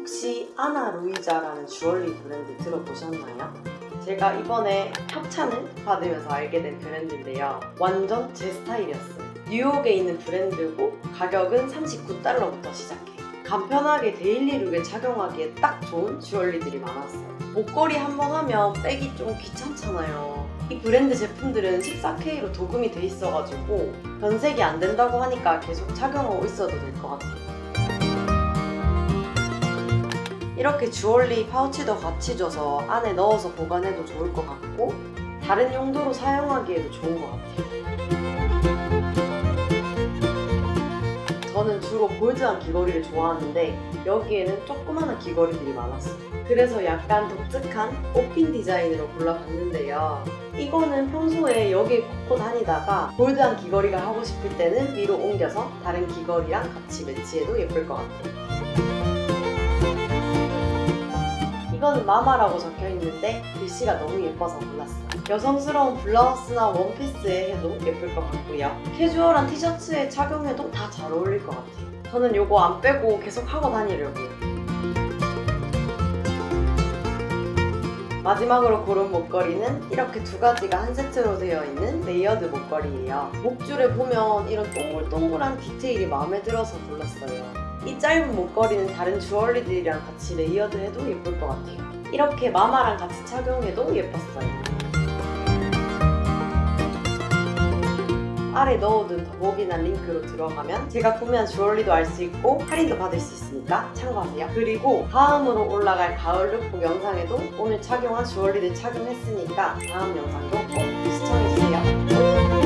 혹시 아나 루이자라는 주얼리 브랜드 들어보셨나요? 제가 이번에 협찬을 받으면서 알게 된 브랜드인데요. 완전 제 스타일이었어요. 뉴욕에 있는 브랜드고 가격은 39달러부터 시작해. 간편하게 데일리룩에 착용하기에 딱 좋은 주얼리들이 많았어요. 목걸이 한 번 하면 빼기 좀 귀찮잖아요. 이 브랜드 제품들은 14K로 도금이 돼 있어가지고 변색이 안 된다고 하니까 계속 착용하고 있어도 될 것 같아요. 이렇게 주얼리 파우치도 같이 줘서 안에 넣어서 보관해도 좋을 것 같고 다른 용도로 사용하기에도 좋은 것 같아요. 저는 주로 볼드한 귀걸이를 좋아하는데 여기에는 조그마한 귀걸이들이 많았어요. 그래서 약간 독특한 꽃핀 디자인으로 골라봤는데요. 이거는 평소에 여기에 꽂고 다니다가 볼드한 귀걸이가 하고 싶을 때는 위로 옮겨서 다른 귀걸이랑 같이 매치해도 예쁠 것 같아요. 이거는 마마라고 적혀 있는데 글씨가 너무 예뻐서 골랐어요. 여성스러운 블라우스나 원피스에 해도 예쁠 것 같고요. 캐주얼한 티셔츠에 착용해도 다 잘 어울릴 것 같아요. 저는 이거 안 빼고 계속 하고 다니려고요. 마지막으로 고른 목걸이는 이렇게 두 가지가 한 세트로 되어 있는 레이어드 목걸이에요. 목줄에 보면 이런 동글동글한 디테일이 마음에 들어서 골랐어요. 이 짧은 목걸이는 다른 주얼리들이랑 같이 레이어드 해도 예쁠 것 같아요. 이렇게 마마랑 같이 착용해도 예뻤어요. 아래 넣어둔 더보기나 링크로 들어가면 제가 구매한 주얼리도 알 수 있고 할인도 받을 수 있으니까 참고하세요. 그리고 다음으로 올라갈 가을 룩북 영상에도 오늘 착용한 주얼리들 착용했으니까 다음 영상도 꼭 시청해주세요.